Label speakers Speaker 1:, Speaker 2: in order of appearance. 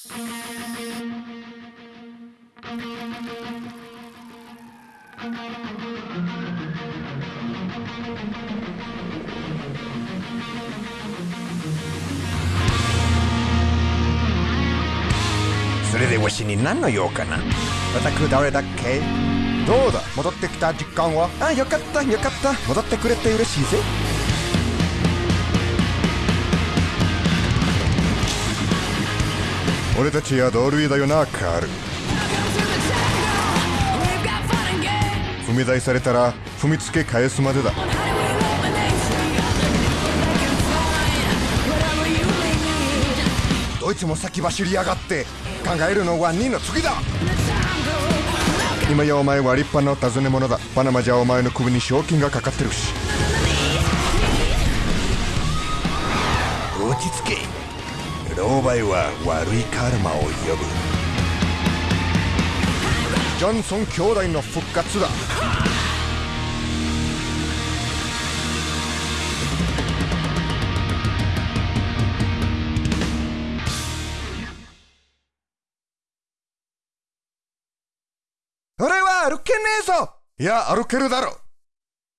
Speaker 1: それでわしに何の用かな？
Speaker 2: 私誰だっけ？どうだ？戻ってきた実感は？
Speaker 1: あよかったよかった。戻ってくれて嬉しいぜ
Speaker 2: 俺たちは同類だよなカール。踏み台されたら踏みつけ返すまでだ。どいつも先走りやがって考えるのは2の次だ。今やお前は立派な尋ね者だ。パナマじゃお前の首に賞金がかかってるし。
Speaker 1: 落ち着け。狼狽は悪いカルマを呼ぶ。
Speaker 2: ジョンソン兄弟の復活だ。
Speaker 1: 俺は歩けねえぞ。
Speaker 2: いや歩けるだろ